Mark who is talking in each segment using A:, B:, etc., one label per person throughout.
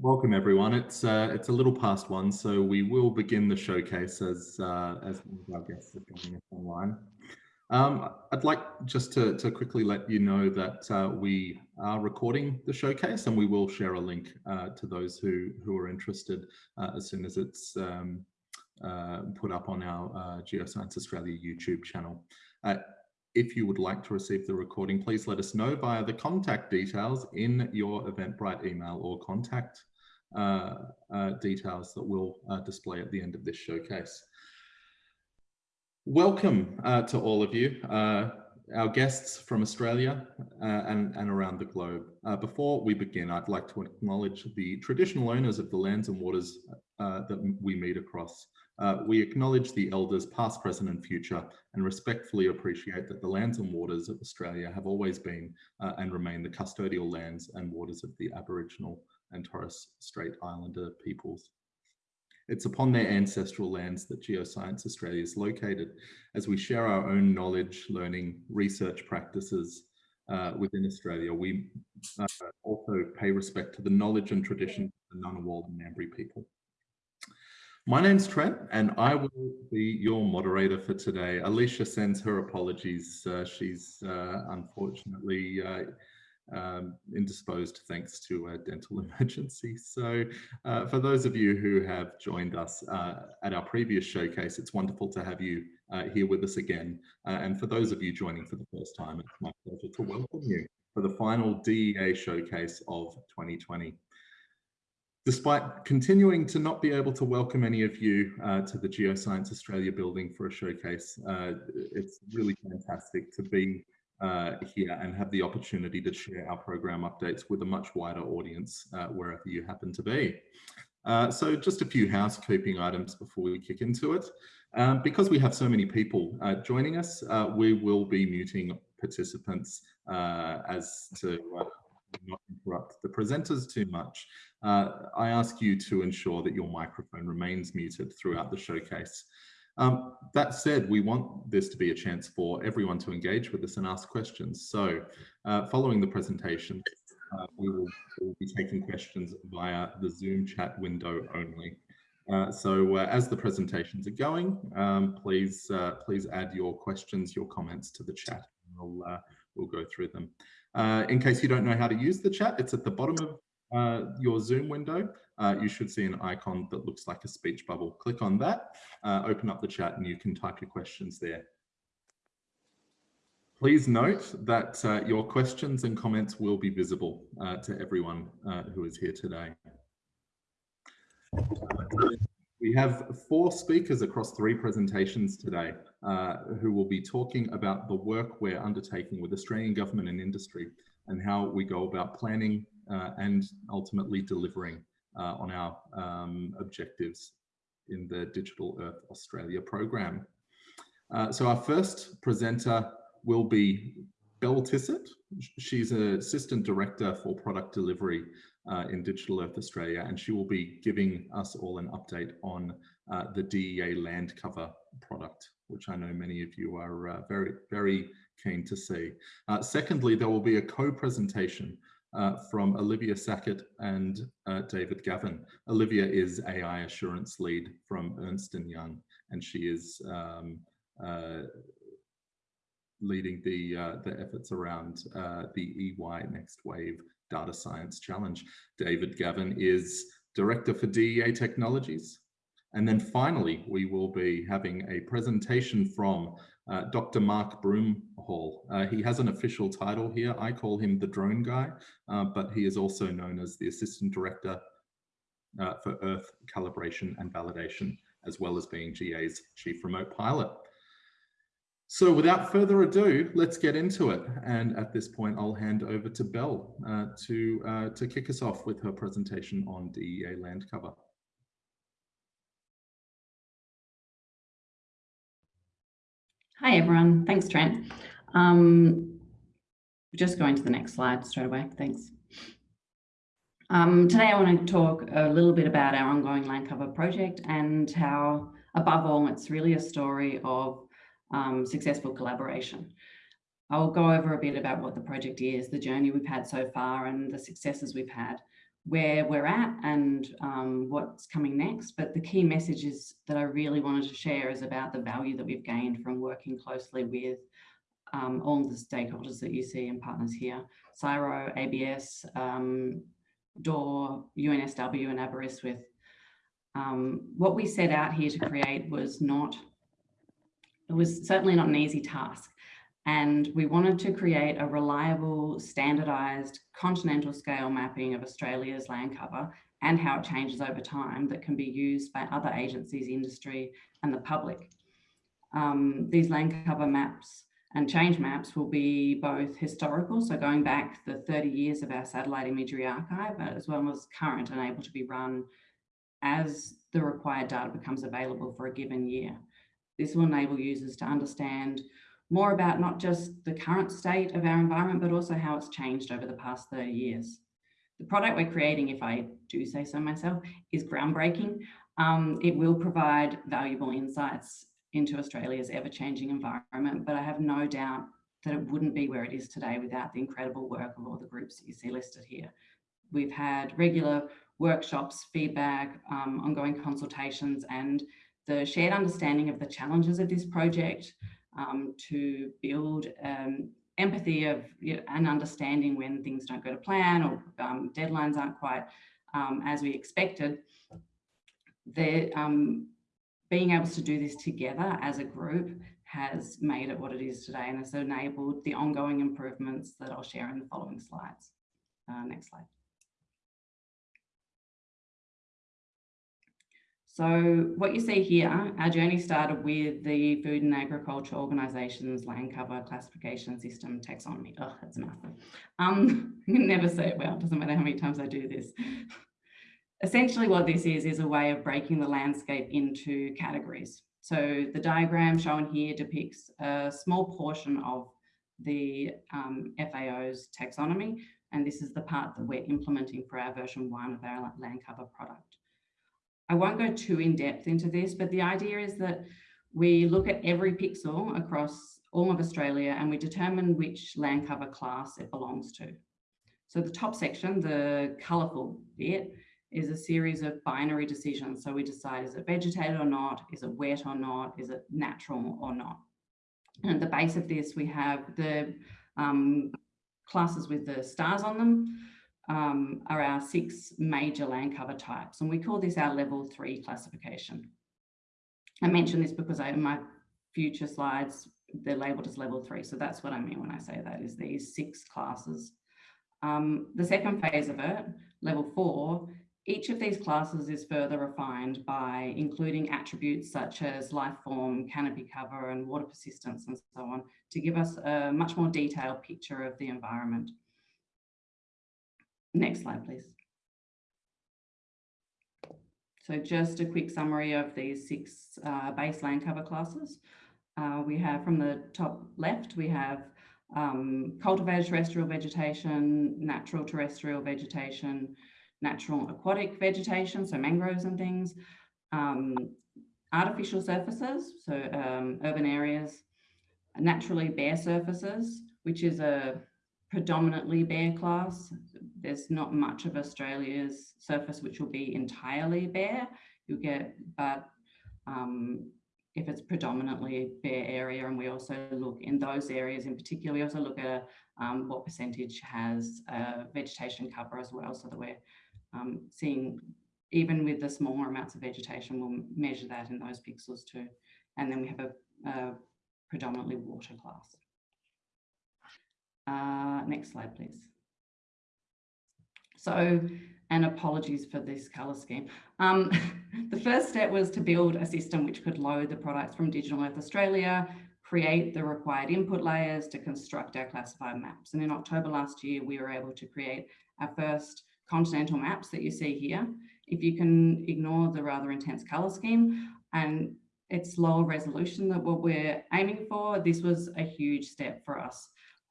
A: welcome everyone. It's uh, it's a little past one, so we will begin the showcase as uh, as our guests are joining us online. Um, I'd like just to, to quickly let you know that uh, we are recording the showcase and we will share a link uh, to those who, who are interested uh, as soon as it's um, uh, put up on our uh, Geoscience Australia YouTube channel. Uh, if you would like to receive the recording, please let us know via the contact details in your Eventbrite email or contact details that we'll display at the end of this showcase. Welcome uh, to all of you, uh, our guests from Australia uh, and, and around the globe. Uh, before we begin, I'd like to acknowledge the traditional owners of the lands and waters uh, that we meet across. Uh, we acknowledge the elders past, present and future and respectfully appreciate that the lands and waters of Australia have always been and remain the custodial lands and waters of the Aboriginal and Torres Strait Islander peoples. It's upon their ancestral lands that Geoscience Australia is located as we share our own knowledge, learning, research practices uh, within Australia. We uh, also pay respect to the knowledge and tradition of the Ngunnawal and Ngambri people. My name's Trent and I will be your moderator for today. Alicia sends her apologies. Uh, she's uh, unfortunately uh, um, indisposed thanks to a dental emergency. So uh, for those of you who have joined us uh, at our previous showcase, it's wonderful to have you uh, here with us again. Uh, and for those of you joining for the first time, it's my pleasure to welcome you for the final DEA showcase of 2020. Despite continuing to not be able to welcome any of you uh, to the Geoscience Australia building for a showcase, uh, it's really fantastic to be uh, here and have the opportunity to share our program updates with a much wider audience uh, wherever you happen to be. Uh, so just a few housekeeping items before we kick into it. Um, because we have so many people uh, joining us, uh, we will be muting participants uh, as to not interrupt the presenters too much. I ask you to ensure that your microphone remains muted throughout the showcase. Um, that said, we want this to be a chance for everyone to engage with us and ask questions. So uh, following the presentation, uh, we will we'll be taking questions via the Zoom chat window only. Uh, so uh, as the presentations are going, um, please uh, please add your questions, your comments to the chat. We'll, uh, we'll go through them. in case you don't know how to use the chat, it's at the bottom of your Zoom window uh, you should see an icon that looks like a speech bubble. Click on that, uh, open up the chat and you can type your questions there. Please note that uh, your questions and comments will be visible uh, to everyone uh, who is here today. We have four speakers across three presentations today uh, who will be talking about the work we're undertaking with Australian government and industry and how we go about planning and ultimately delivering uh, on our um, objectives in the Digital Earth Australia program. Uh, so our first presenter will be Belle Tissot. She's an Assistant Director for Product Delivery uh, in Digital Earth Australia, and she will be giving us all an update on uh, the DEA land cover product, which I know many of you are uh, very, very keen to see. Uh, secondly, there will be a co-presentation uh, from Olivia Sackett and uh, David Gavin. Olivia is AI assurance lead from Ernst & Young, and she is um, uh, leading the, uh, the efforts around uh, the EY Next Wave Data Science Challenge. David Gavin is Director for DEA Technologies. And then finally, we will be having a presentation from uh, Dr. Mark Broomhall. Uh, he has an official title here. I call him the drone guy, uh, but he is also known as the Assistant Director uh, for Earth Calibration and Validation, as well as being GA's Chief Remote Pilot. So without further ado, let's get into it. And at this point, I'll hand over to Belle uh, to, to kick us off with her presentation on DEA land cover.
B: Hi, everyone. Thanks, Trent. Um, just going to the next slide straight away. Thanks. Um, today, I want to talk a little bit about our ongoing land cover project and how, above all, it's really a story of um, successful collaboration. I'll go over a bit about what the project is, the journey we've had so far and the successes we've had, where we're at and um, what's coming next. But the key messages that I really wanted to share is about the value that we've gained from working closely with um, all the stakeholders that you see and partners here, CSIRO, ABS, um, DOR, UNSW and Aberystwyth. Um, what we set out here to create was not, it was certainly not an easy task. And we wanted to create a reliable, standardized continental scale mapping of Australia's land cover and how it changes over time that can be used by other agencies, industry and the public. Um, these land cover maps and change maps will be both historical, so going back the 30 years of our satellite imagery archive, as well as current and able to be run as the required data becomes available for a given year. This will enable users to understand more about not just the current state of our environment, but also how it's changed over the past 30 years. The product we're creating, if I do say so myself, is groundbreaking. Um, it will provide valuable insights into Australia's ever-changing environment, but I have no doubt that it wouldn't be where it is today without the incredible work of all the groups that you see listed here. We've had regular workshops, feedback, um, ongoing consultations, and the shared understanding of the challenges of this project um, to build um, empathy of you know, and understanding when things don't go to plan or um, deadlines aren't quite um, as we expected. The, um, being able to do this together as a group has made it what it is today and has enabled the ongoing improvements that I'll share in the following slides. Uh, next slide. So what you see here, our journey started with the Food and Agriculture Organisation's land cover classification system taxonomy. Oh, that's a. Um, I can never say it well, it doesn't matter how many times I do this. Essentially what this is, is a way of breaking the landscape into categories. So the diagram shown here depicts a small portion of the um, FAO's taxonomy, and this is the part that we're implementing for our version one of our land cover product. I won't go too in depth into this, but the idea is that we look at every pixel across all of Australia and we determine which land cover class it belongs to. So the top section, the colourful bit, is a series of binary decisions. So we decide, is it vegetated or not? Is it wet or not? Is it natural or not? And at the base of this, we have the um, classes with the stars on them um, are our six major land cover types. And we call this our level three classification. I mention this because I, in my future slides, they're labeled as level three. So that's what I mean when I say that is these six classes. Um, the second phase of it, level four, each of these classes is further refined by including attributes such as life form, canopy cover and water persistence and so on to give us a much more detailed picture of the environment. Next slide, please. So just a quick summary of these six uh, base land cover classes. Uh, we have from the top left, we have um, cultivated terrestrial vegetation, natural terrestrial vegetation, natural aquatic vegetation, so mangroves and things, um, artificial surfaces, so um, urban areas, naturally bare surfaces, which is a predominantly bare class. There's not much of Australia's surface which will be entirely bare. You get, but um, if it's predominantly bare area, and we also look in those areas in particular, we also look at um, what percentage has uh, vegetation cover as well, so that we're um, seeing even with the smaller amounts of vegetation, we'll measure that in those pixels too. And then we have a, a predominantly water class. Uh, next slide, please. So, and apologies for this colour scheme. Um, the first step was to build a system which could load the products from Digital Earth Australia, create the required input layers to construct our classified maps. And in October last year, we were able to create our first continental maps that you see here. If you can ignore the rather intense colour scheme and its lower resolution that what we're aiming for, this was a huge step for us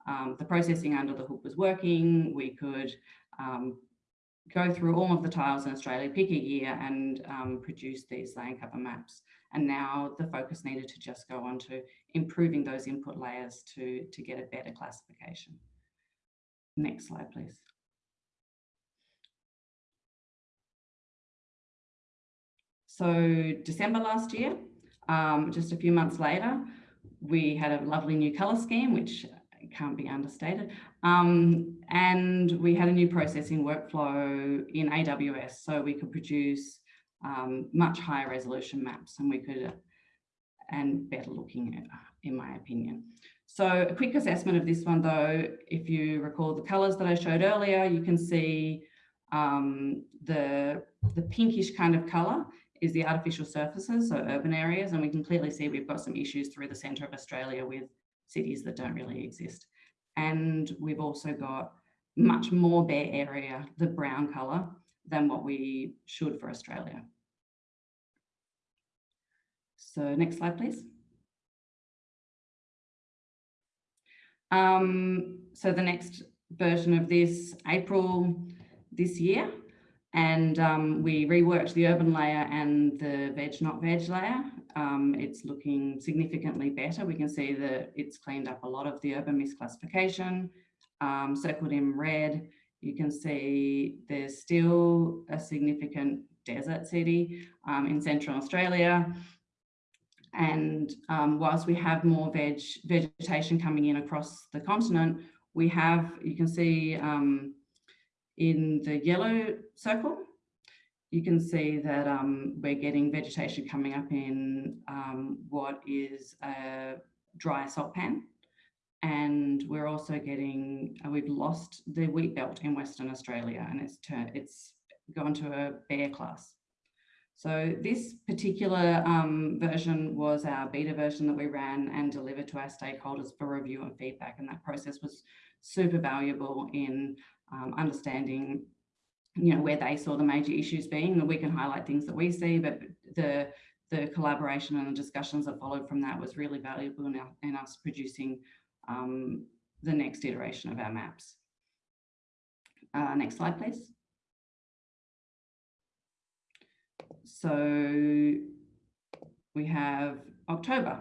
B: um, the processing under the hood was working, we could um, go through all of the tiles in Australia, pick a year and um, produce these land cover maps. And now the focus needed to just go on to improving those input layers to, to get a better classification. Next slide, please. So December last year, um, just a few months later, we had a lovely new colour scheme, which can't be understated. Um, and we had a new processing workflow in AWS, so we could produce um, much higher resolution maps and we could, and better looking, in my opinion. So a quick assessment of this one though, if you recall the colours that I showed earlier, you can see um, the, the pinkish kind of colour is the artificial surfaces, so urban areas, and we can clearly see we've got some issues through the centre of Australia with cities that don't really exist. And we've also got much more bare area, the brown colour, than what we should for Australia. So next slide, please. Um, so the next version of this, April this year, and um, we reworked the urban layer and the veg not veg layer. Um, it's looking significantly better. We can see that it's cleaned up a lot of the urban misclassification, um, circled in red. You can see there's still a significant desert city um, in central Australia. And um, whilst we have more veg vegetation coming in across the continent, we have, you can see um, in the yellow circle, you can see that um, we're getting vegetation coming up in um, what is a dry salt pan. And we're also getting, uh, we've lost the wheat belt in Western Australia and it's, it's gone to a bare class. So this particular um, version was our beta version that we ran and delivered to our stakeholders for review and feedback. And that process was super valuable in um, understanding you know, where they saw the major issues being, we can highlight things that we see, but the the collaboration and the discussions that followed from that was really valuable in, our, in us producing um, the next iteration of our maps. Uh, next slide, please. So we have October.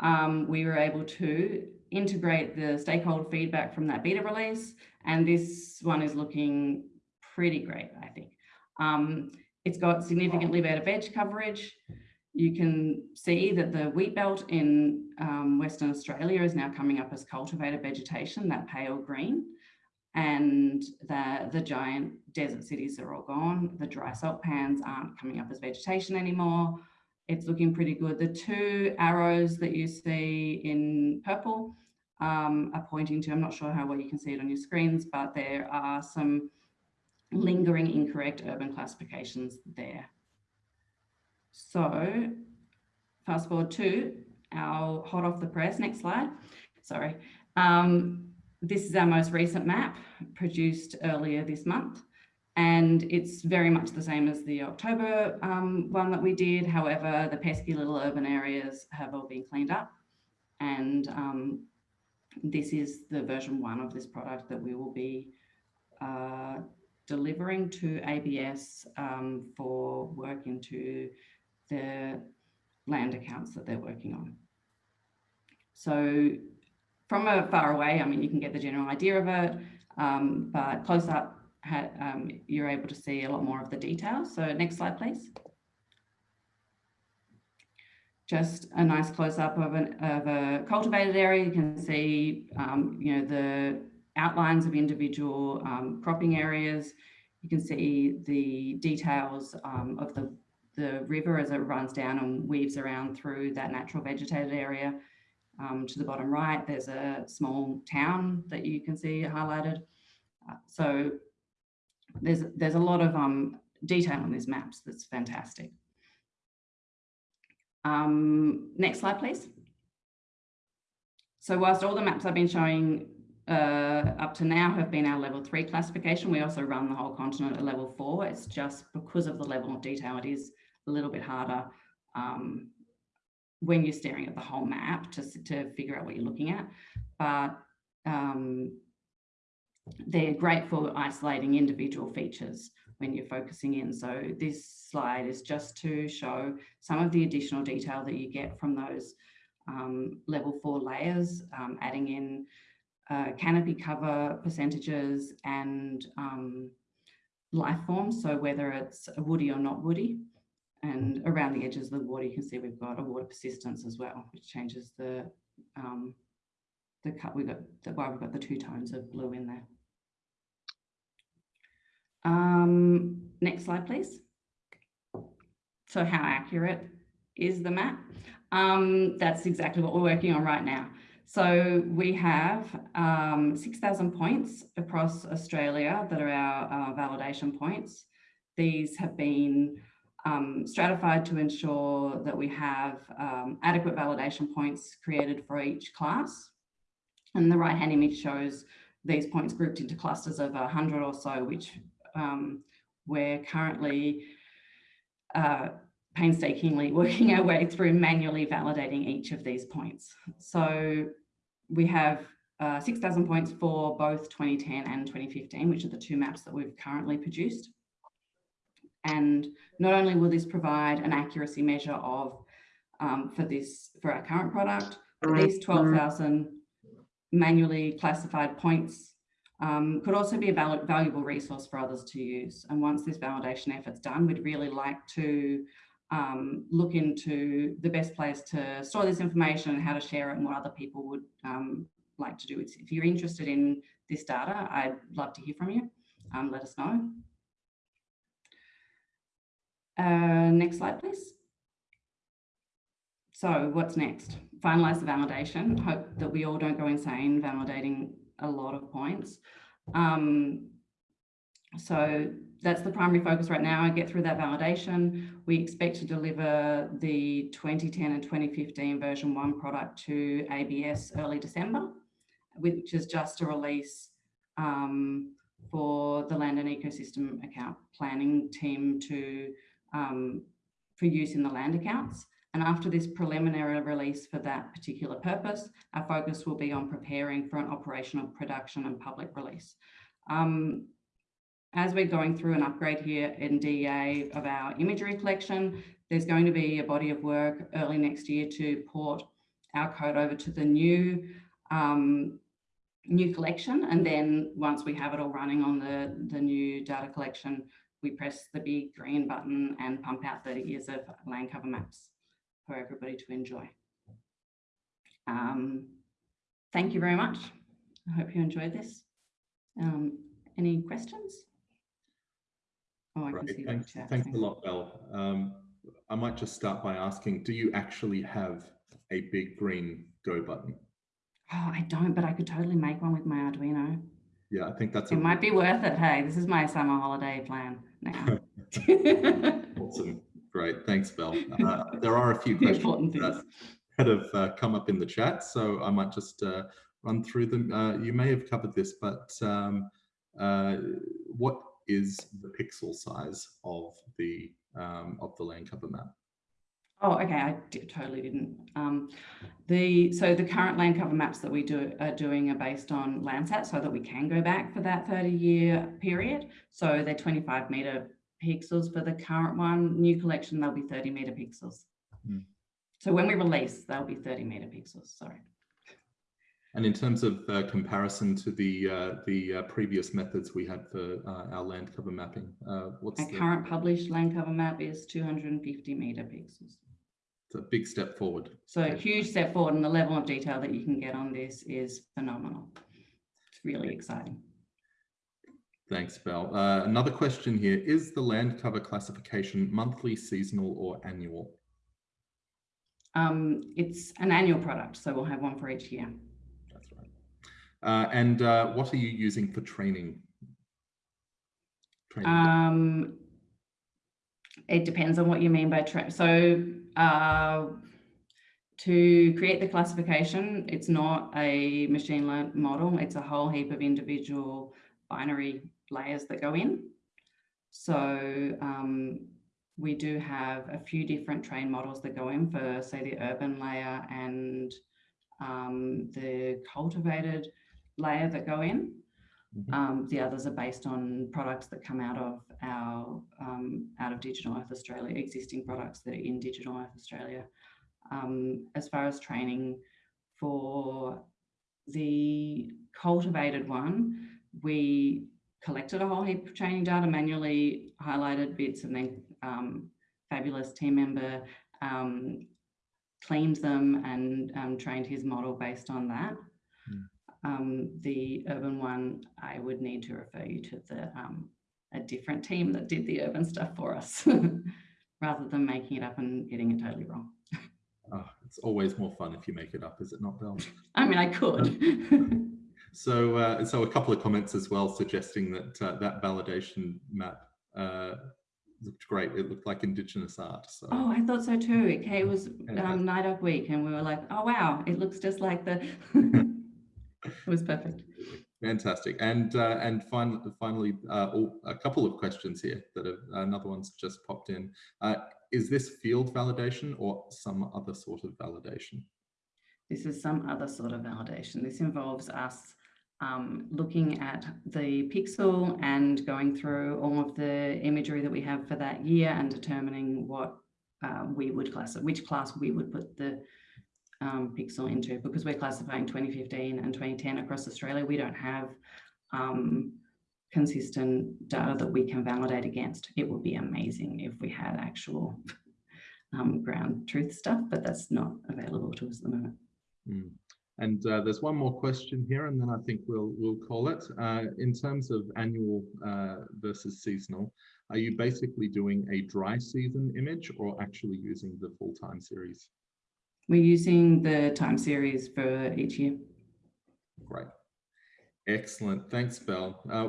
B: Um, we were able to integrate the stakeholder feedback from that beta release, and this one is looking pretty great, I think. Um, it's got significantly better veg coverage. You can see that the wheat belt in um, Western Australia is now coming up as cultivated vegetation, that pale green. And the, the giant desert cities are all gone. The dry salt pans aren't coming up as vegetation anymore. It's looking pretty good. The two arrows that you see in purple um, are pointing to, I'm not sure how well you can see it on your screens, but there are some lingering incorrect urban classifications there. So fast forward to our hot off the press, next slide, sorry. Um, this is our most recent map produced earlier this month and it's very much the same as the October um, one that we did. However, the pesky little urban areas have all been cleaned up and um, this is the version one of this product that we will be uh, delivering to ABS um, for work into the land accounts that they're working on. So from a far away, I mean, you can get the general idea of it, um, but close up, um, you're able to see a lot more of the details. So next slide, please. Just a nice close up of, an, of a cultivated area. You can see, um, you know, the outlines of individual um, cropping areas. You can see the details um, of the, the river as it runs down and weaves around through that natural vegetated area. Um, to the bottom right, there's a small town that you can see highlighted. Uh, so there's, there's a lot of um, detail on these maps that's fantastic. Um, next slide, please. So whilst all the maps I've been showing uh, up to now have been our level three classification. We also run the whole continent at level four. It's just because of the level of detail, it is a little bit harder um, when you're staring at the whole map to, to figure out what you're looking at. But um, they're great for isolating individual features when you're focusing in. So this slide is just to show some of the additional detail that you get from those um, level four layers, um, adding in uh, canopy cover percentages and um, life forms, so whether it's woody or not woody. And around the edges of the water, you can see we've got a water persistence as well, which changes the um, the cut. We've got the why we've got the two tones of blue in there. Um, next slide, please. So how accurate is the map? Um, that's exactly what we're working on right now. So we have um, 6,000 points across Australia that are our validation points. These have been um, stratified to ensure that we have um, adequate validation points created for each class. And the right hand image shows these points grouped into clusters of 100 or so, which um, we're currently uh, painstakingly working our way through manually validating each of these points. So we have uh, 6,000 points for both 2010 and 2015, which are the two maps that we've currently produced. And not only will this provide an accuracy measure of um, for this for our current product, these 12,000 manually classified points um, could also be a val valuable resource for others to use. And once this validation effort's done, we'd really like to um, look into the best place to store this information and how to share it and what other people would um, like to do. If you're interested in this data, I'd love to hear from you. Um, let us know. Uh, next slide, please. So what's next? Finalize the validation. Hope that we all don't go insane validating a lot of points. Um, so that's the primary focus right now. I get through that validation. We expect to deliver the 2010 and 2015 version one product to ABS early December, which is just a release um, for the land and ecosystem account planning team to um, for use in the land accounts. And after this preliminary release for that particular purpose, our focus will be on preparing for an operational production and public release. Um, as we're going through an upgrade here in DEA of our imagery collection, there's going to be a body of work early next year to port our code over to the new um, new collection. And then once we have it all running on the, the new data collection, we press the big green button and pump out 30 years of land cover maps for everybody to enjoy. Um, thank you very much. I hope you enjoyed this. Um, any questions?
A: Oh, I right. thanks, thanks a lot, Belle. Um, I might just start by asking, do you actually have a big green go button?
B: Oh, I don't, but I could totally make one with my Arduino.
A: Yeah, I think that's.
B: It might be worth it. Hey, this is my summer holiday plan now.
A: awesome. Great. Thanks, Belle. Uh, there are a few questions that have uh, come up in the chat, so I might just uh, run through them. Uh, you may have covered this, but um, uh, what is the pixel size of the um, of the land cover map?
B: Oh, okay. I totally didn't. Um, the so the current land cover maps that we do are doing are based on Landsat, so that we can go back for that 30 year period. So they're 25 meter pixels for the current one. New collection, they'll be 30 meter pixels. Mm. So when we release, they'll be 30 meter pixels. Sorry.
A: And in terms of uh, comparison to the uh, the uh, previous methods we had for uh, our land cover mapping, uh, what's
B: our the... current published land cover map is 250 meter pixels.
A: It's a big step forward.
B: So a huge step forward and the level of detail that you can get on this is phenomenal. It's really exciting.
A: Thanks, Belle. Uh, another question here, is the land cover classification monthly, seasonal or annual?
B: Um, it's an annual product, so we'll have one for each year.
A: Uh, and uh, what are you using for training?
B: training um, it depends on what you mean by train. So uh, to create the classification, it's not a machine learned model. It's a whole heap of individual binary layers that go in. So um, we do have a few different train models that go in for say the urban layer and um, the cultivated layer that go in. Mm -hmm. um, the others are based on products that come out of our um, out of Digital Earth Australia, existing products that are in Digital Earth Australia. Um, as far as training for the cultivated one, we collected a whole heap of training data, manually highlighted bits and then um, fabulous team member um, cleaned them and um, trained his model based on that. Um, the urban one, I would need to refer you to the um, a different team that did the urban stuff for us, rather than making it up and getting it totally wrong.
A: Oh, it's always more fun if you make it up, is it not, Belle?
B: I mean, I could.
A: So, uh, so a couple of comments as well, suggesting that uh, that validation map uh, looked great. It looked like Indigenous art. So.
B: oh, I thought so too. It it was um, NAIDOC week, and we were like, "Oh wow, it looks just like the." It was perfect.
A: Fantastic. And uh, and fin finally, uh, a couple of questions here that have, another one's just popped in. Uh, is this field validation or some other sort of validation?
B: This is some other sort of validation. This involves us um, looking at the pixel and going through all of the imagery that we have for that year and determining what uh, we would class, which class we would put the um, pixel into because we're classifying 2015 and 2010 across Australia. We don't have um, consistent data that we can validate against. It would be amazing if we had actual um, ground truth stuff, but that's not available to us at the moment.
A: Mm. And uh, there's one more question here, and then I think we'll we'll call it. Uh, in terms of annual uh, versus seasonal, are you basically doing a dry season image or actually using the full time series?
B: We're using the time series for each year.
A: Great. Excellent. Thanks, Belle. Uh,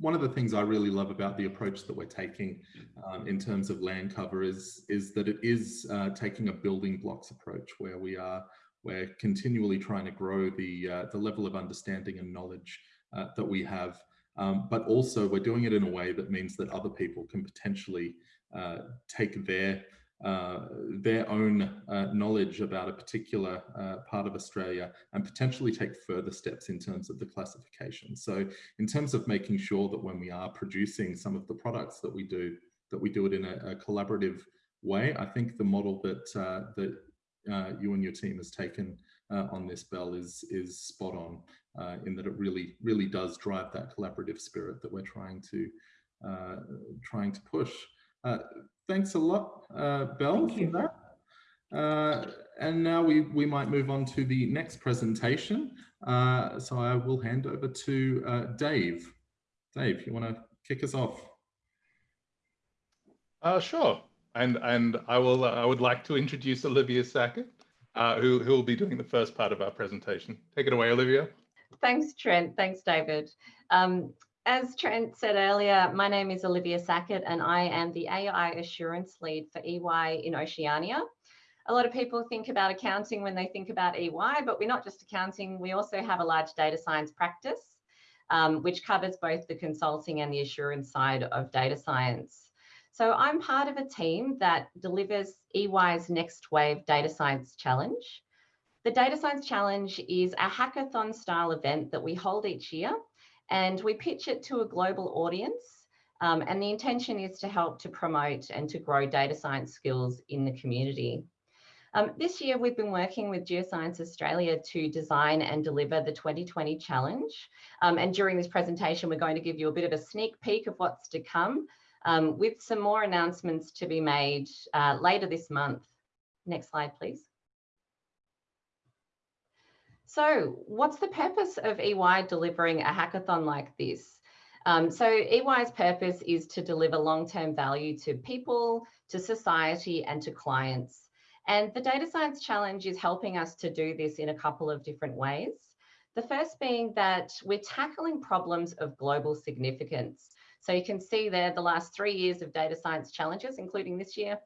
A: one of the things I really love about the approach that we're taking um, in terms of land cover is, is that it is uh, taking a building blocks approach where we are we're continually trying to grow the, uh, the level of understanding and knowledge uh, that we have. Um, but also we're doing it in a way that means that other people can potentially uh, take their uh, their own uh, knowledge about a particular uh, part of Australia and potentially take further steps in terms of the classification. So in terms of making sure that when we are producing some of the products that we do, that we do it in a, a collaborative way, I think the model that, uh, that uh, you and your team has taken on this Belle is is spot on in that it really really does drive that collaborative spirit that we're trying to trying to push. Uh, thanks a lot, uh, Belle,
B: Thank you.
A: for that. and now we we might move on to the next presentation. so I will hand over to Dave. Dave, you want to kick us off?
C: Uh, sure. And and I will uh, I would like to introduce Olivia Sackett, uh, who who will be doing the first part of our presentation. Take it away, Olivia.
D: Thanks, Trent. Thanks, David. Um, as Trent said earlier, my name is Olivia Sackett and I am the AI Assurance Lead for EY in Oceania. A lot of people think about accounting when they think about EY, but we're not just accounting, we also have a large data science practice, um, which covers both the consulting and the assurance side of data science. So I'm part of a team that delivers EY's Next Wave Data Science Challenge. The Data Science Challenge is a hackathon style event that we hold each year and we pitch it to a global audience. Um, and the intention is to help to promote and to grow data science skills in the community. Um, this year, we've been working with Geoscience Australia to design and deliver the 2020 challenge. Um, and during this presentation, we're going to give you a bit of a sneak peek of what's to come um, with some more announcements to be made uh, later this month. Next slide, please. So what's the purpose of EY delivering a hackathon like this? Um, so EY's purpose is to deliver long-term value to people, to society and to clients. And the Data Science Challenge is helping us to do this in a couple of different ways. The first being that we're tackling problems of global significance. So you can see there the last three years of data science challenges, including this year,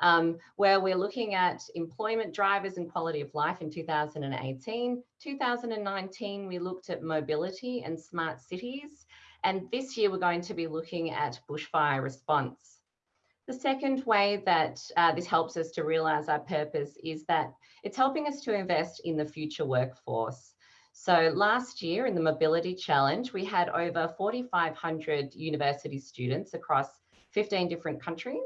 D: um, where we're looking at employment drivers and quality of life in 2018. 2019, we looked at mobility and smart cities. And this year, we're going to be looking at bushfire response. The second way that uh, this helps us to realize our purpose is that it's helping us to invest in the future workforce. So last year in the Mobility Challenge, we had over 4,500 university students across 15 different countries.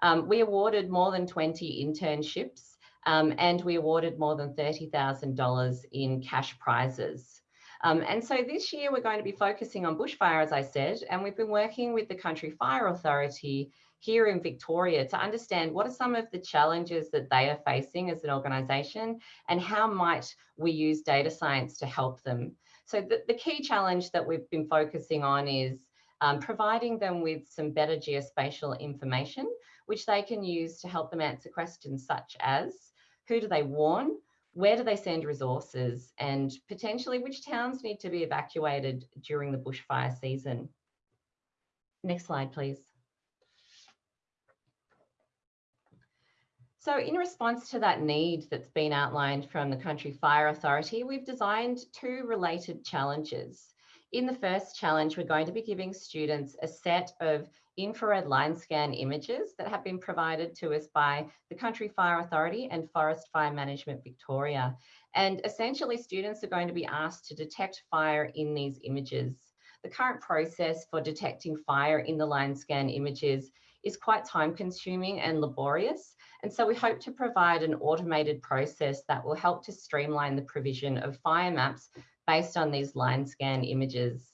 D: Um, we awarded more than 20 internships um, and we awarded more than $30,000 in cash prizes. Um, and so this year we're going to be focusing on bushfire, as I said, and we've been working with the Country Fire Authority here in Victoria to understand what are some of the challenges that they are facing as an organisation and how might we use data science to help them. So the, the key challenge that we've been focusing on is um, providing them with some better geospatial information, which they can use to help them answer questions such as, who do they warn? Where do they send resources? And potentially which towns need to be evacuated during the bushfire season? Next slide, please. So in response to that need that's been outlined from the Country Fire Authority, we've designed two related challenges. In the first challenge, we're going to be giving students a set of infrared line scan images that have been provided to us by the Country Fire Authority and Forest Fire Management Victoria. And essentially students are going to be asked to detect fire in these images. The current process for detecting fire in the line scan images is quite time consuming and laborious. And so we hope to provide an automated process that will help to streamline the provision of fire maps based on these line scan images.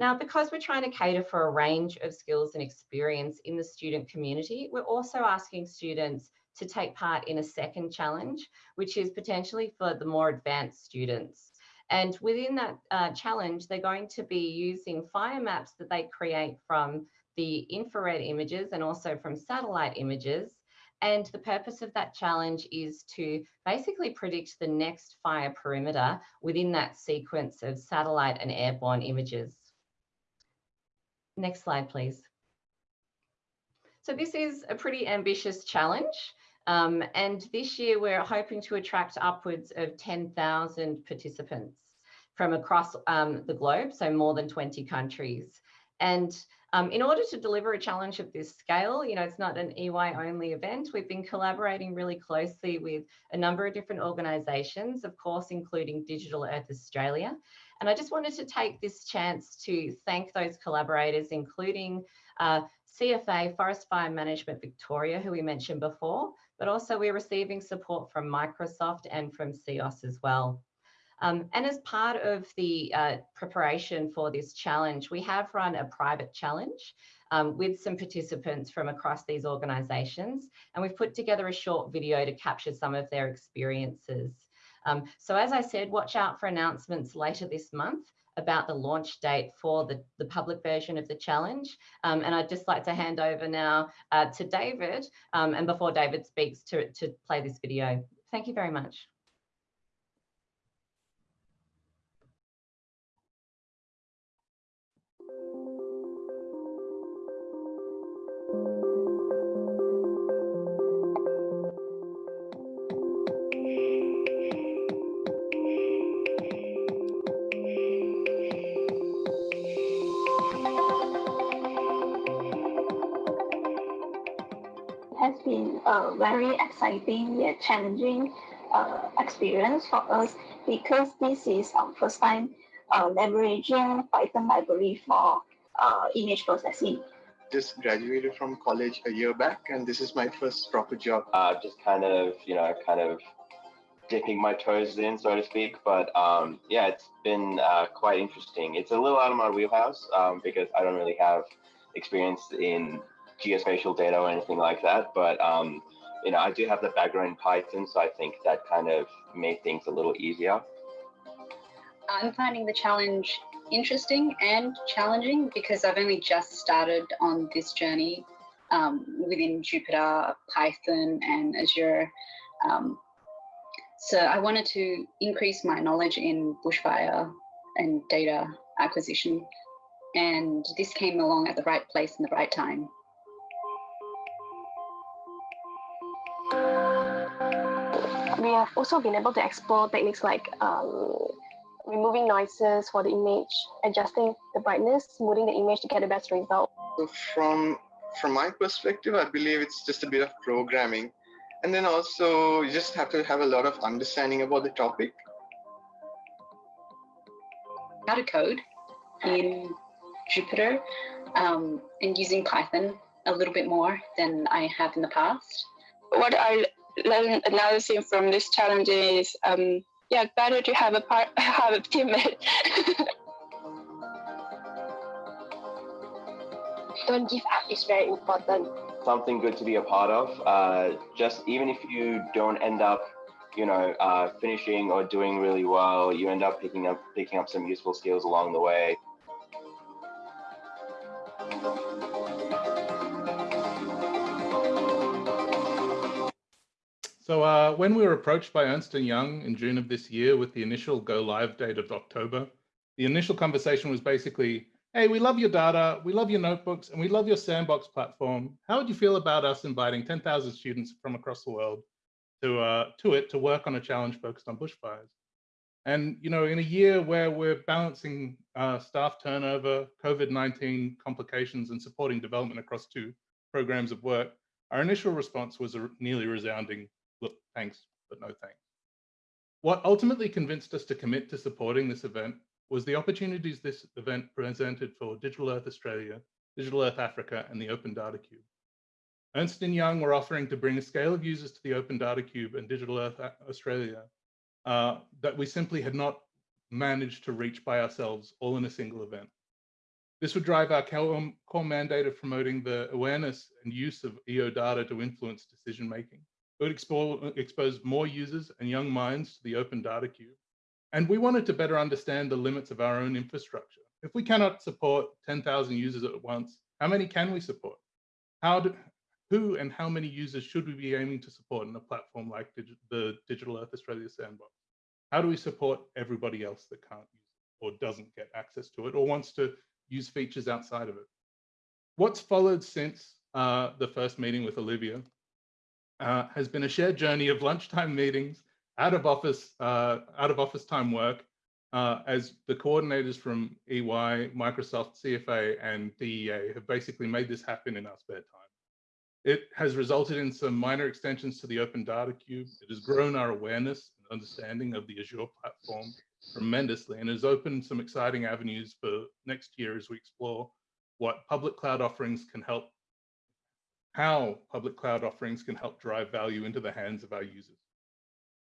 D: Now, because we're trying to cater for a range of skills and experience in the student community, we're also asking students to take part in a second challenge, which is potentially for the more advanced students. And within that uh, challenge, they're going to be using fire maps that they create from the infrared images and also from satellite images and the purpose of that challenge is to basically predict the next fire perimeter within that sequence of satellite and airborne images. Next slide, please. So this is a pretty ambitious challenge. Um, and this year we're hoping to attract upwards of 10,000 participants from across um, the globe, so more than 20 countries. And um, in order to deliver a challenge of this scale, you know, it's not an EY only event. We've been collaborating really closely with a number of different organisations, of course, including Digital Earth Australia. And I just wanted to take this chance to thank those collaborators, including uh, CFA, Forest Fire Management Victoria, who we mentioned before, but also we're receiving support from Microsoft and from CEOS as well. Um, and as part of the uh, preparation for this challenge, we have run a private challenge um, with some participants from across these organisations. And we've put together a short video to capture some of their experiences. Um, so as I said, watch out for announcements later this month about the launch date for the, the public version of the challenge. Um, and I'd just like to hand over now uh, to David, um, and before David speaks to, to play this video. Thank you very much.
E: A very exciting yet challenging uh, experience for us because this is our first time uh, leveraging Python library for uh, image processing.
F: Just graduated from college a year back, and this is my first proper job.
G: Uh, just kind of, you know, kind of dipping my toes in, so to speak. But um, yeah, it's been uh, quite interesting. It's a little out of my wheelhouse um, because I don't really have experience in geospatial data or anything like that. But um, you know, I do have the background in Python, so I think that kind of made things a little easier.
H: I'm finding the challenge interesting and challenging because I've only just started on this journey um, within Jupyter, Python, and Azure. Um, so I wanted to increase my knowledge in bushfire and data acquisition. And this came along at the right place and the right time.
I: We have also been able to explore techniques like um, removing noises for the image, adjusting the brightness, smoothing the image to get the best result.
F: So from from my perspective, I believe it's just a bit of programming. And then also you just have to have a lot of understanding about the topic.
H: How to code in Jupyter um, and using Python a little bit more than I have in the past.
I: What I learned another thing from this challenge is, um, yeah, better to have a part, have a teammate. Don't give up is very important.
G: something good to be a part of. Uh, just even if you don't end up, you know, uh, finishing or doing really well, you end up picking up picking up some useful skills along the way.
C: So uh, when we were approached by Ernst & Young in June of this year with the initial go live date of October, the initial conversation was basically, hey, we love your data, we love your notebooks, and we love your sandbox platform. How would you feel about us inviting 10,000 students from across the world to, uh, to it to work on a challenge focused on bushfires? And you know, in a year where we're balancing uh, staff turnover, COVID-19 complications, and supporting development across two programs of work, our initial response was a nearly resounding look, thanks, but no thanks. What ultimately convinced us to commit to supporting this event was the opportunities this event presented for Digital Earth Australia, Digital Earth Africa, and the Open Data Cube. Ernst & Young were offering to bring a scale of users to the Open Data Cube and Digital Earth Australia uh, that we simply had not managed to reach by ourselves all in a single event. This would drive our core, core mandate of promoting the awareness and use of EO data to influence decision making. It would expose, expose more users and young minds to the open data cube. And we wanted to better understand the limits of our own infrastructure. If we cannot support 10,000 users at once, how many can we support? How do, who and how many users should we be aiming to support in a platform like Digi the Digital Earth Australia Sandbox? How do we support everybody else that can't use it or doesn't get access to it or wants to use features outside of it? What's followed since uh, the first meeting with Olivia uh, has been a shared journey of lunchtime meetings, out of office, uh, out of office time work, uh, as the coordinators from EY, Microsoft, CFA, and DEA have basically made this happen in our spare time. It has resulted in some minor extensions to the Open Data Cube. It has grown our awareness and understanding of the Azure platform tremendously and has opened some exciting avenues for next year as we explore what public cloud offerings can help how public cloud offerings can help drive value into the hands of our users.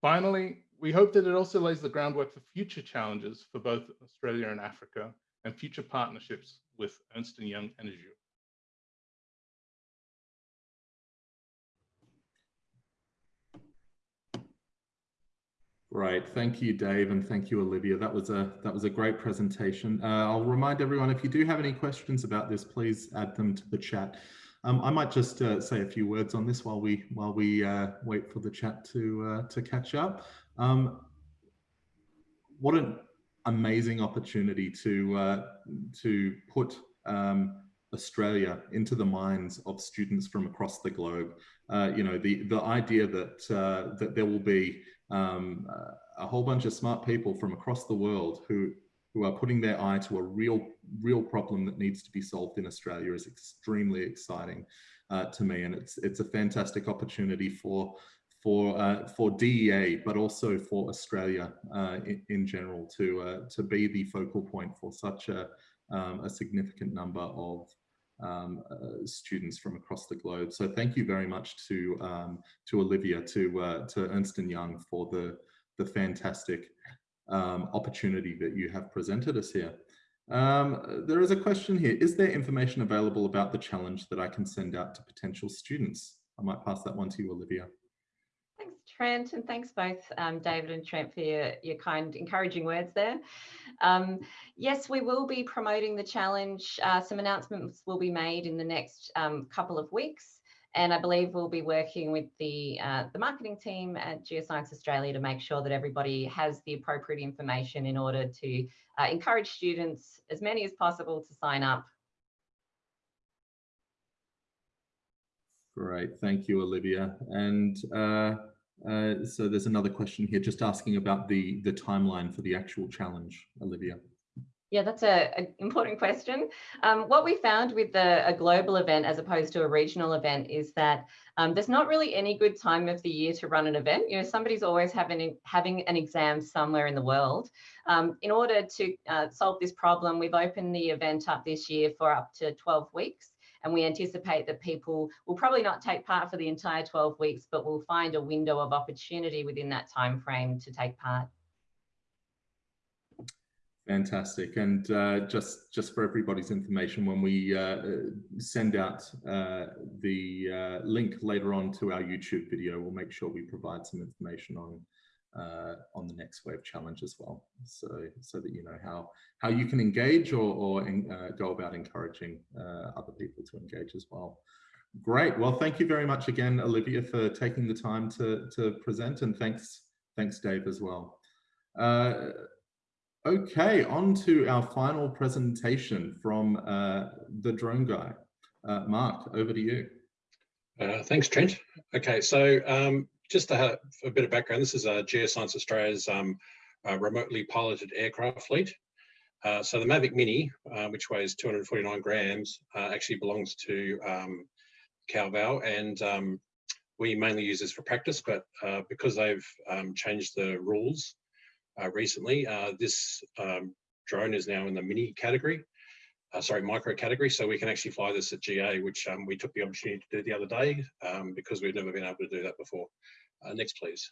C: Finally, we hope that it also lays the groundwork for future challenges for both Australia and Africa and future partnerships with Ernst & Young and Azure.
A: Great, thank you, Dave, and thank you, Olivia. That was a that was a great presentation. Uh, I'll remind everyone if you do have any questions about this, please add them to the chat. Um, I might just uh, say a few words on this while we while we uh, wait for the chat to uh, to catch up. Um, what an amazing opportunity to uh, to put um, Australia into the minds of students from across the globe. Uh, you know, the the idea that uh, that there will be um, a whole bunch of smart people from across the world who who are putting their eye to a real, real problem that needs to be solved in Australia is extremely exciting uh, to me. And it's, it's a fantastic opportunity for, for, uh, for DEA, but also for Australia uh, in, in, general to, uh, to be the focal point for such a, um, a significant number of um, uh, students from across the globe. So thank you very much to um, to Olivia, to uh, to Ernst and Young for the the fantastic um, opportunity that you have presented us here. Um, there is a question here. Is there information available about the challenge that I can send out to potential students? I might pass that one to you, Olivia.
D: Thanks, Trent, and thanks both um, David and Trent for your, your kind, encouraging words there. Um, yes, we will be promoting the challenge. Uh, some announcements will be made in the next um, couple of weeks. And I believe we'll be working with the, uh, the marketing team at Geoscience Australia to make sure that everybody has the appropriate information in order to uh, encourage students, as many as possible, to sign up.
A: Great, thank you, Olivia. And uh, uh so there's another question here just asking about the, the timeline for the actual challenge, Olivia.
D: Yeah, that's an important question. Um, what we found with the, a global event as opposed to a regional event is that um, there's not really any good time of the year to run an event. You know, somebody's always having, having an exam somewhere in the world. Um, in order to uh, solve this problem, we've opened the event up this year for up to 12 weeks. And we anticipate that people will probably not take part for the entire 12 weeks, but will find a window of opportunity within that time frame to take part.
A: Fantastic. And uh, just just for everybody's information, when we uh, send out uh, the uh, link later on to our YouTube video, we'll make sure we provide some information on uh, on the next wave challenge as well, so so that you know how how you can engage or, or uh, go about encouraging other people to engage as well. Great. Well, thank you very much again, Olivia, for taking the time to to present, and thanks thanks Dave as well. Okay, on to our final presentation from uh, the drone guy. Uh, Mark, over to you.
J: Uh, thanks, Trent. Okay, so um, just have a bit of background, this is uh, Geoscience Australia's um, uh, remotely piloted aircraft fleet. Uh, so the Mavic Mini, which weighs 249 grams, actually belongs to um, and um, we mainly use this for practice, but because they've um, changed the rules recently. Uh, this um, drone is now in the mini category, uh, sorry, micro category. So we can actually fly this at GA, which um, we took the opportunity to do the other day um, because we've never been able to do that before. Uh, next, please.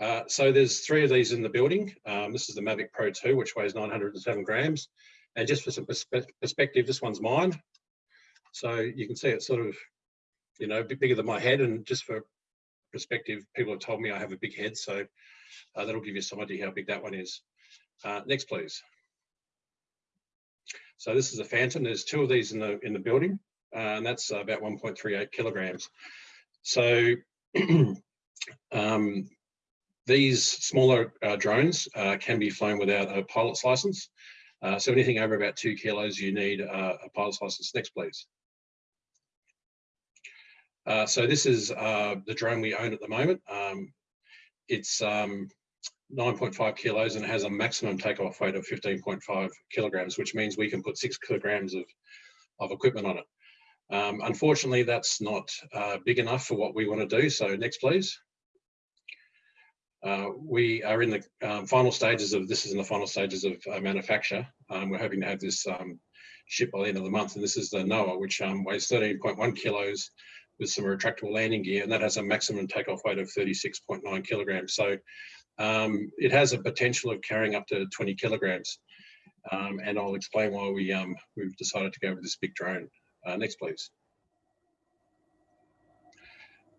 J: Uh, so there's three of these in the building. Um, this is the Mavic Pro 2, which weighs 907 grams. And just for some perspe perspective, this one's mine. So you can see it's sort of, you know, a bit bigger than my head. And just for perspective, people have told me I have a big head, so uh, that'll give you some idea how big that one is. Uh, next, please. So this is a Phantom. There's two of these in the in the building, uh, and that's about 1.38 kilograms. So um, these smaller uh, drones uh, can be flown without a pilot's license. Uh, so anything over about two kilos, you need a pilot's license. Next, please. Uh, so this is uh, the drone we own at the moment. Um, it's um, 9.5 kilos and has a maximum takeoff weight of 15.5 kilograms, which means we can put six kilograms of, of equipment on it. Um, unfortunately, that's not uh, big enough for what we want to do. So next, please. Uh, we are in the um, final stages of, this is in the final stages of uh, manufacture. Um, we're hoping to have this um, shipped by the end of the month. And this is the Noah, which um, weighs 13.1 kilos with some retractable landing gear, and that has a maximum takeoff weight of 36.9 kilograms. So um, it has a potential of carrying up to 20 kilograms. Um, and I'll explain why we, um, we've decided to go with this big drone. Uh, next, please.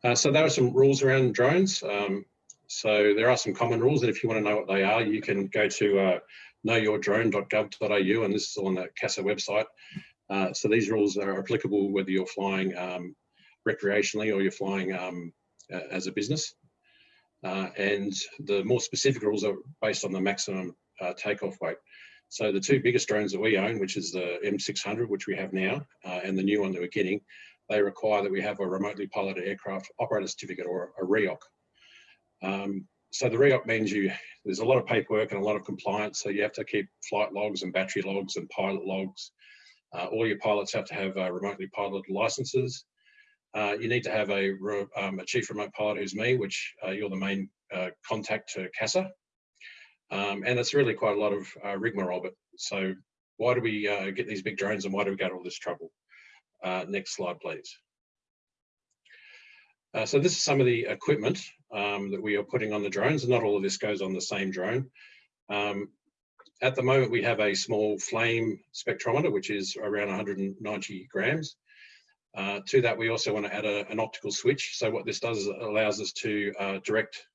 J: Uh, so there are some rules around drones. Um, so there are some common rules, and if you want to know what they are, you can go to uh, knowyourdrone.gov.au, and this is on the CASA website. Uh, so these rules are applicable whether you're flying um, recreationally or you're flying um, as a business. Uh, and the more specific rules are based on the maximum uh, takeoff weight. So the two biggest drones that we own, which is the M600, which we have now, uh, and the new one that we're getting, they require that we have a remotely piloted aircraft operator certificate or a REOC. Um, so the REOC means you there's a lot of paperwork and a lot of compliance. So you have to keep flight logs and battery logs and pilot logs. Uh, all your pilots have to have uh, remotely piloted licenses. Uh, you need to have a, um, a, chief remote pilot who's me, which uh, you're the main uh, contact to CASA. Um, and it's really quite a lot of uh, rigmarole. But so why do we uh, get these big drones and why do we go to all this trouble? Next slide, please. so this is some of the equipment um, that we are putting on the drones. And not all of this goes on the same drone. Um, at the moment, we have a small flame spectrometer, which is around 190 grams. Uh, to that, we also want to add a, an optical switch. So what this does is allows us to uh, direct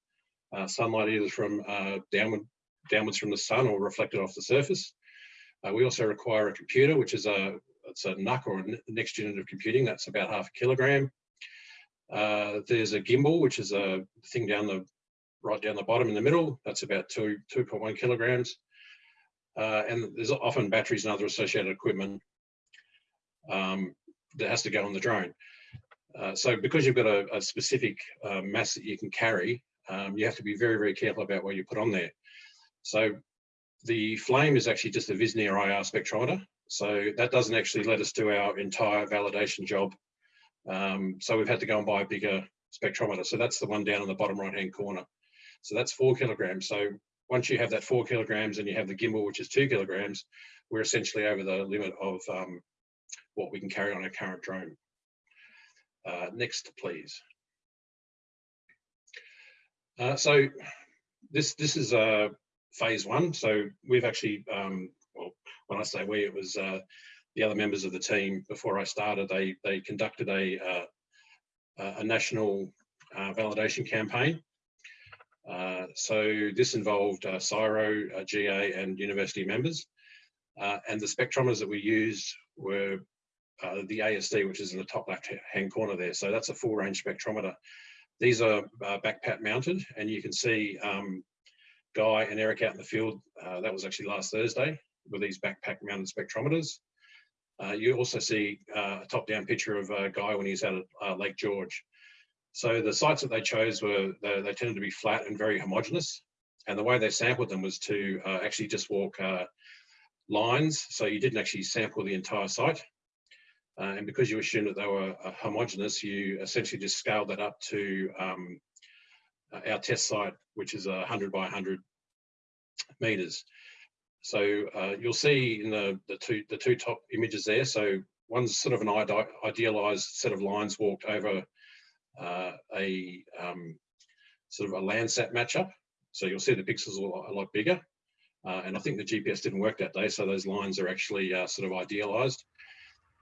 J: uh, sunlight either from uh, downward, downwards from the sun or reflected off the surface. Uh, we also require a computer, which is a, it's a NUC or a next unit of computing. That's about half a kilogram. Uh, there's a gimbal, which is a thing down the right down the bottom in the middle. That's about two 2.1 kilograms. and there's often batteries and other associated equipment. Um, that has to go on the drone. Uh, so because you've got a, a specific uh, mass that you can carry, um, you have to be very, very careful about what you put on there. So the flame is actually just a Visnir IR spectrometer. So that doesn't actually let us do our entire validation job. Um, so we've had to go and buy a bigger spectrometer. So that's the one down in the bottom right hand corner. So that's four kilograms. So once you have that four kilograms and you have the gimbal, which is two kilograms, we're essentially over the limit of um, what we can carry on a current drone. Uh, next, please. Uh, so this this is uh, phase one. So we've actually, um, well, when I say we, it was uh, the other members of the team before I started. They they conducted a uh, a national uh, validation campaign. Uh, so this involved CSIRO, GA, and university members. And the spectrometers that we used were uh, the ASD, which is in the top left-hand corner there. So that's a full-range spectrometer. These are uh, backpack mounted, and you can see um, Guy and Eric out in the field. Uh, that was actually last Thursday with these backpack mounted spectrometers. Uh, you also see uh, a top-down picture of Guy when he's out at Lake George. So the sites that they chose were, they, they tended to be flat and very homogeneous. And the way they sampled them was to actually just walk lines. So you didn't actually sample the entire site. Uh, and because you assumed that they were uh, you essentially just scaled that up to um, uh, our test site, which is 100 by 100 meters. So uh, you'll see in the, the, two, the two top images there, so one's sort of an idealized set of lines walked over uh, a um, sort of a Landsat matchup. So you'll see the pixels are a lot bigger. Uh, and I think the GPS didn't work that day, so those lines are actually uh, sort of idealized.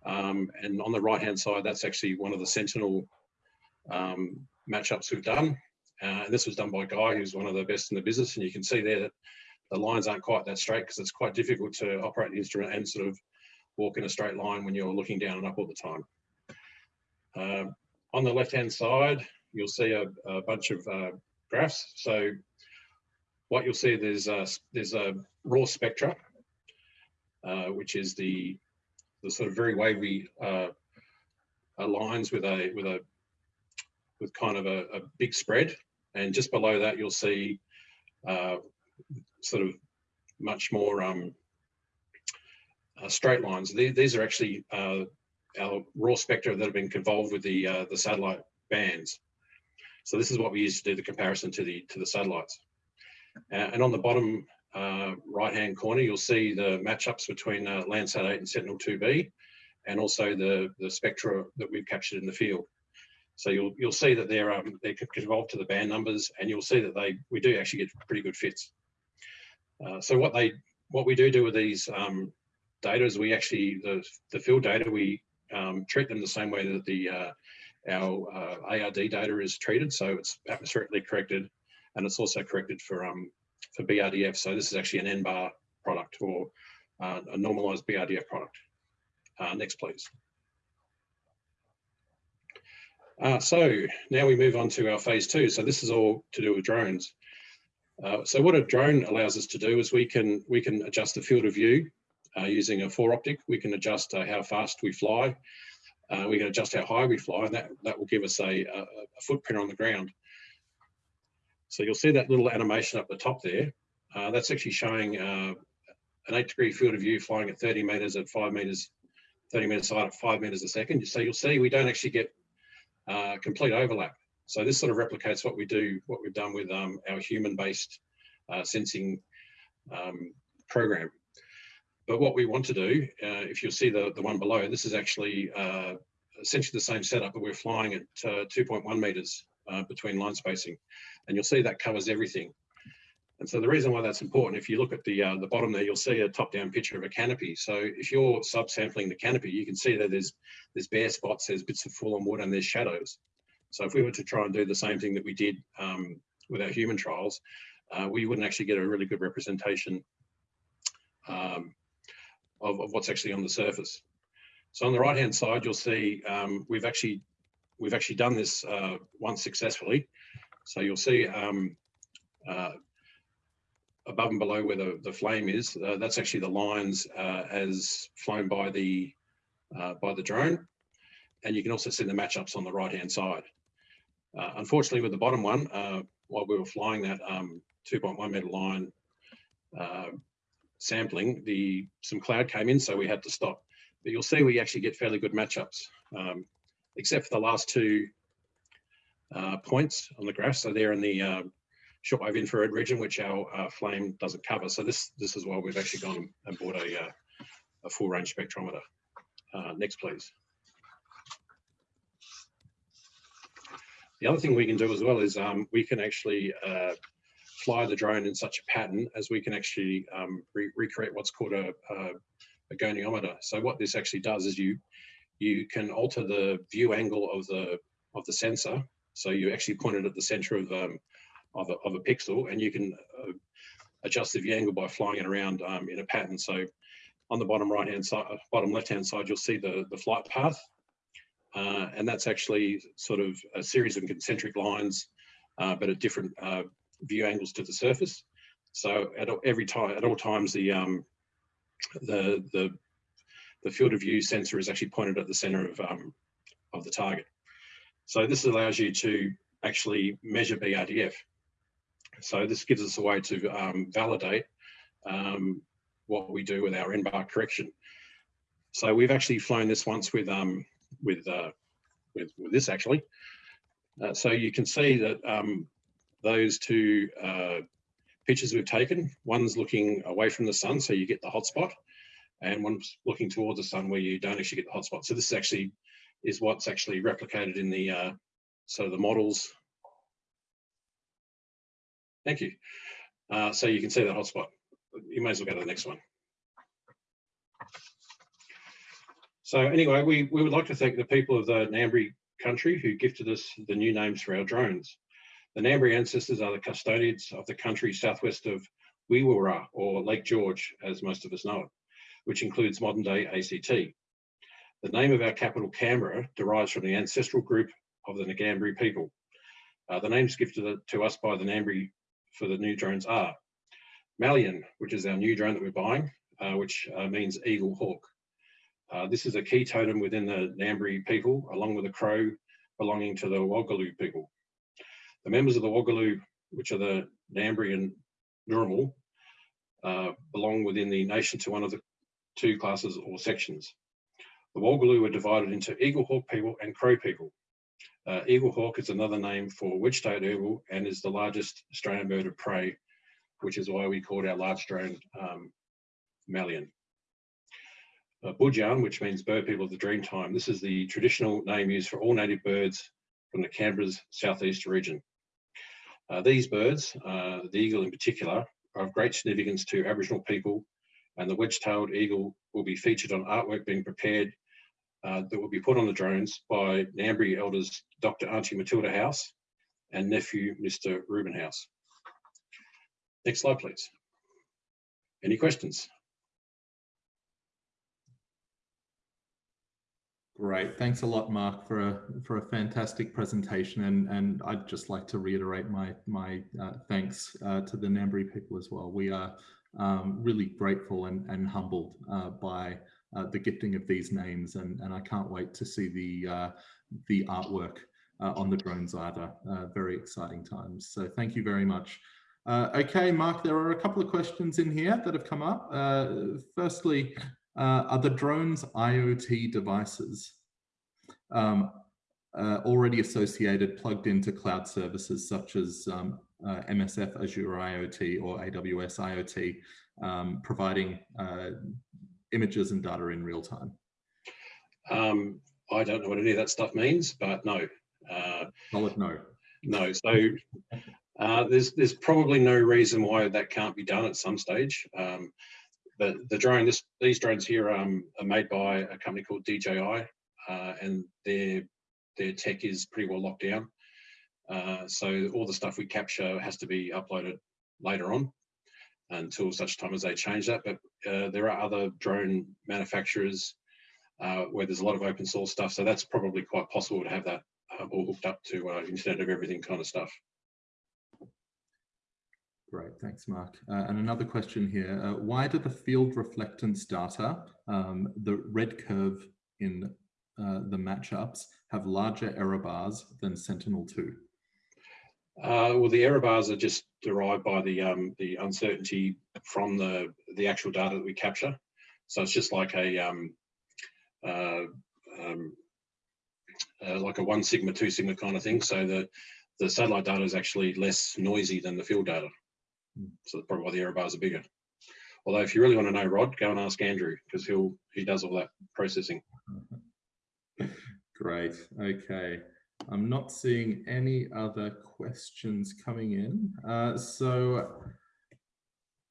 J: Um, and on the right-hand side, that's actually one of the Sentinel um, matchups we've done. Uh, and this was done by Guy, who's one of the best in the business. And you can see there that the lines aren't quite that straight because it's quite difficult to operate the instrument and sort of walk in a straight line when you're looking down and up all the time. Uh, on the left-hand side, you'll see a, a bunch of uh, graphs. So what you'll see there's a, there's a raw spectra, uh, which is the the sort of very wavy uh, lines with a with a with kind of a, a, big spread, and just below that you'll see uh, sort of much more um, uh, straight lines. These, these are actually uh, our raw spectra that have been convolved with the uh, the satellite bands. So this is what we use to do the comparison to the to the satellites. Uh, and on the bottom uh, right-hand corner, you'll see the matchups between uh, Landsat 8 and Sentinel-2B, and also the, the spectra that we've captured in the field. So you'll you'll see that they're um, they convolve to the band numbers, and you'll see that they we do actually get pretty good fits. Uh, so what they what we do do with these um, data is we actually the the field data we um, treat them the same way that the uh, our uh, ARD data is treated. So it's atmospherically corrected and it's also corrected for um, for BRDF. So this is actually an NBAR product or uh, a normalized BRDF product. Uh, next, please. Uh, so now we move on to our phase two. So this is all to do with drones. Uh, so what a drone allows us to do is we can we can adjust the field of view uh, using a fore optic. We can adjust uh, how fast we fly. we can adjust how high we fly, and that that will give us a, a, a footprint on the ground. So you'll see that little animation up the top there. Uh, that's actually showing uh, an eight degree field of view flying at 30 meters at five meters, 30 meters side at five meters a second. So you'll see we don't actually get uh, complete overlap. So this sort of replicates what we do, what we've done with um, our human-based uh, sensing um, program. But what we want to do, uh, if you'll see the, the one below, this is actually uh, essentially the same setup, but we're flying at 2.1 meters between line spacing and you'll see that covers everything. And so the reason why that's important, if you look at the uh, the bottom there, you'll see a top-down picture of a canopy. So if you're subsampling the canopy, you can see that there's there's bare spots, there's bits of fallen wood, and there's shadows. So if we were to try and do the same thing that we did um, with our human trials, uh, we wouldn't actually get a really good representation um, of, of, what's actually on the surface. So on the right-hand side, you'll see um, we've actually we've actually done this uh, once successfully. So you'll see um, uh, above and below where the, the flame is, uh, that's actually the lines uh, as flown by the uh, by the drone. And you can also see the matchups on the right hand side. Uh, unfortunately, with the bottom one, while we were flying that um, 2.1 meter line sampling, the some cloud came in, so we had to stop. But you'll see we actually get fairly good matchups, um, except for the last two uh, points on the graph. So they're in the uh, shortwave infrared region, which our uh, flame doesn't cover. So this this is why we've actually gone and bought a, uh, a full range spectrometer. Uh, next, please. The other thing we can do as well is um, we can actually fly the drone in such a pattern as we can actually um, re recreate what's called a, a, a goniometer. So what this actually does is you you can alter the view angle of the of the sensor. So you actually point it at the center of um, of, a, of a pixel, and you can uh, adjust the view angle by flying it around um, in a pattern. So on the bottom right hand side, bottom left hand side, you'll see the the flight path, uh, and that's actually sort of a series of concentric lines, uh, but at different uh, view angles to the surface. So at every time, at all times, the um, the the the field of view sensor is actually pointed at the center of um, of the target. So this allows you to actually measure BRDF. So this gives us a way to um, validate um, what we do with our NBAR correction. So we've actually flown this once with um, with, uh, with, with this actually. Uh, so you can see that um, those two uh, pictures we've taken, one's looking away from the sun, so you get the hotspot, and one's looking towards the sun where you don't actually get the hotspot. So this actually is what's actually replicated in the uh, so the models. Thank you. Uh, so you can see that hotspot. You may as well go to the next one. So anyway, we, we would like to thank the people of the Ngambri country who gifted us the new names for our drones. The Ngambri ancestors are the custodians of the country southwest of Weereewa, or Lake George, as most of us know it, which includes modern day ACT. The name of our capital, Canberra, derives from the ancestral group of the Ngambri people. Uh, the names gifted to us by the Ngambri for the new drones are Malian, which is our new drone that we're buying, uh, which uh, means eagle hawk. Uh, this is a key totem within the Ngambri people, along with a crow belonging to the Woggaloo people. The members of the Woggaloo, which are the Ngambri and Ngurumal, uh, belong within the nation to one of the two classes or sections. The Woggaloo are divided into Eagle Hawk people and Crow people. Uh, Eaglehawk is another name for wedge-tailed eagle and is the largest Australian bird of prey, which is why we called our large drone um, Malian. Uh, Budjan, which means bird people of the dream time. This is the traditional name used for all native birds from the Canberra's southeast region. Uh, these birds, uh, the eagle in particular, are of great significance to Aboriginal people and the wedge-tailed eagle will be featured on artwork being prepared uh, that will be put on the drones by Ngambri elders Dr. Auntie Matilda House and nephew Mr. Reuben House. Next slide, please. Any questions?
A: Great. Thanks a lot, Mark, for a for a fantastic presentation. And and I'd just like to reiterate my my uh, thanks uh, to the Ngambri people as well. We are um, really grateful and and humbled uh, by uh, the gifting of these names, and and I can't wait to see the uh, the artwork uh, on the drones either. very exciting times. So thank you very much. okay, Mark, there are a couple of questions in here that have come up. firstly, uh, are the drones IoT devices um, uh, already associated, plugged into cloud services such as um, uh, MSF Azure IoT or AWS IoT, um, providing uh, images and data in real time?
J: Um, I don't know what any of that stuff means, but no. Uh,
A: Solid no.
J: No, so uh, there's there's probably no reason why that can't be done at some stage. Um, the, the drone, this, these drones here um, are made by a company called DJI uh, and their, their tech is pretty well locked down. Uh, so all the stuff we capture has to be uploaded later on until such time as they change that. But uh, there are other drone manufacturers uh, where there's a lot of open source stuff. So that's probably quite possible to have that uh, all hooked up to uh, Internet of Everything kind of stuff.
A: Great, thanks, Mark. Uh, and another question here, uh, why do the field reflectance data, um, the red curve in uh, the matchups, have larger error bars than Sentinel-2?
J: Uh, well, the error bars are just derived by the um, the uncertainty from the the actual data that we capture. So it's just like a um, uh, um, uh, like a one sigma, two sigma kind of thing. So the the satellite data is actually less noisy than the field data. So that's probably why the error bars are bigger. Although if you really want to know Rod, go and ask Andrew because he'll he does all that processing.
A: Great. Okay. I'm not seeing any other questions coming in. Uh, so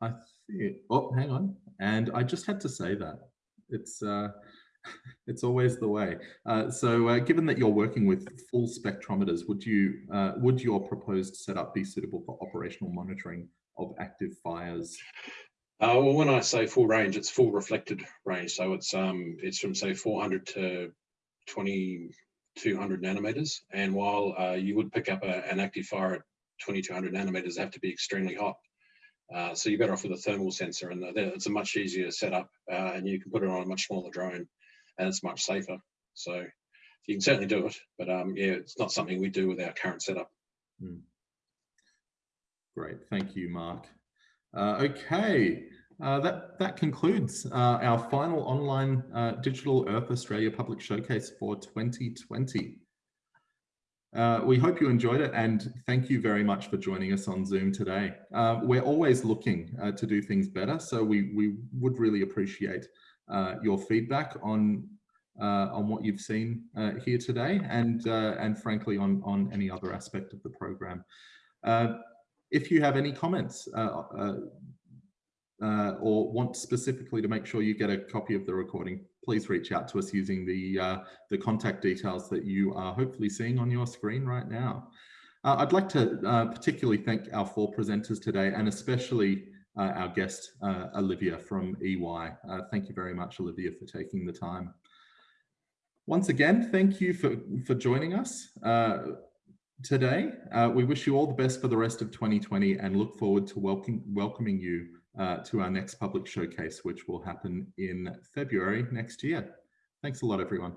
A: I think, oh, hang on. And I just had to say that. It's, uh, it's always the way. Uh, so uh, given that you're working with full spectrometers, would you uh, would your proposed setup be suitable for operational monitoring of active fires?
J: Uh, well, when I say full range, it's full reflected range. So it's um it's from say 400 to 2200 nanometers. And while uh, you would pick up a, an active fire at 2200 nanometers, have to be extremely hot. Uh, so you're better off with a thermal sensor, and it's a much easier setup, uh, and you can put it on a much smaller drone and it's much safer. So you can certainly do it, but um, yeah, it's not something we do with our current setup.
A: Mm. Great, thank you, Mark. Uh, okay, uh, that, that concludes uh, our final online uh, Digital Earth Australia Public Showcase for 2020. Uh, we hope you enjoyed it and thank you very much for joining us on Zoom today. Uh, we're always looking to do things better, so we, we would really appreciate your feedback on on what you've seen here today and and frankly on on any other aspect of the program. If you have any comments uh, or want specifically to make sure you get a copy of the recording, please reach out to us using the the contact details that you are hopefully seeing on your screen right now. I'd like to particularly thank our four presenters today and especially uh, our guest, uh, Olivia from EY. Uh, thank you very much, Olivia, for taking the time. Once again, thank you for, for joining us today. Uh, we wish you all the best for the rest of 2020 and look forward to welcome, welcoming you uh, to our next public showcase, which will happen in February next year. Thanks a lot, everyone.